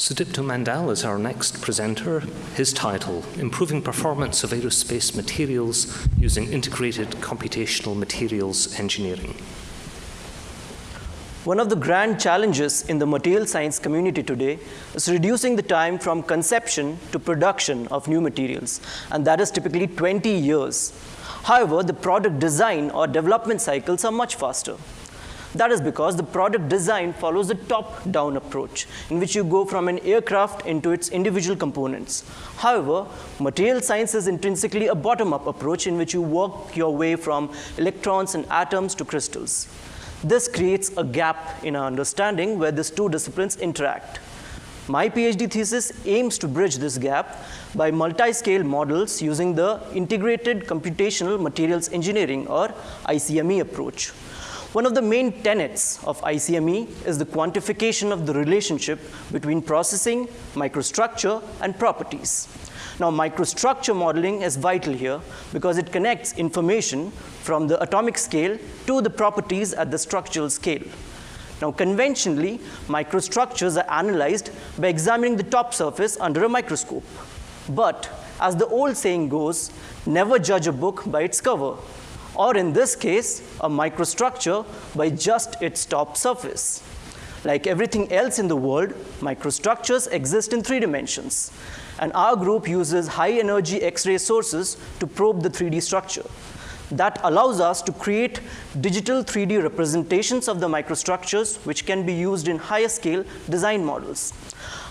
Sudipto Mandal is our next presenter. His title, Improving Performance of Aerospace Materials Using Integrated Computational Materials Engineering. One of the grand challenges in the material science community today is reducing the time from conception to production of new materials, and that is typically 20 years. However, the product design or development cycles are much faster. That is because the product design follows a top-down approach in which you go from an aircraft into its individual components. However, material science is intrinsically a bottom-up approach in which you work your way from electrons and atoms to crystals. This creates a gap in our understanding where these two disciplines interact. My PhD thesis aims to bridge this gap by multi-scale models using the Integrated Computational Materials Engineering or ICME approach. One of the main tenets of ICME is the quantification of the relationship between processing, microstructure, and properties. Now, microstructure modeling is vital here because it connects information from the atomic scale to the properties at the structural scale. Now, conventionally, microstructures are analyzed by examining the top surface under a microscope. But as the old saying goes, never judge a book by its cover or in this case, a microstructure by just its top surface. Like everything else in the world, microstructures exist in three dimensions. And our group uses high energy X-ray sources to probe the 3D structure. That allows us to create digital 3D representations of the microstructures which can be used in higher scale design models.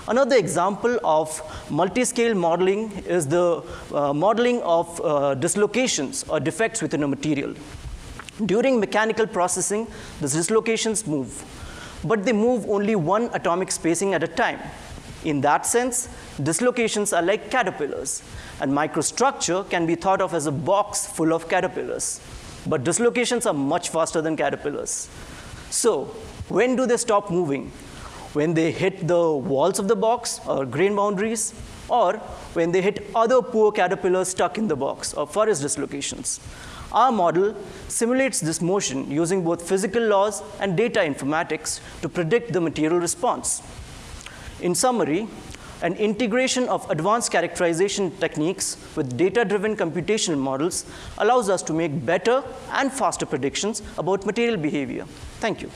Another example of multi-scale modeling is the uh, modeling of uh, dislocations or defects within a material. During mechanical processing, the dislocations move, but they move only one atomic spacing at a time. In that sense, dislocations are like caterpillars, and microstructure can be thought of as a box full of caterpillars. But dislocations are much faster than caterpillars. So, when do they stop moving? when they hit the walls of the box or grain boundaries, or when they hit other poor caterpillars stuck in the box or forest dislocations. Our model simulates this motion using both physical laws and data informatics to predict the material response. In summary, an integration of advanced characterization techniques with data-driven computational models allows us to make better and faster predictions about material behavior. Thank you.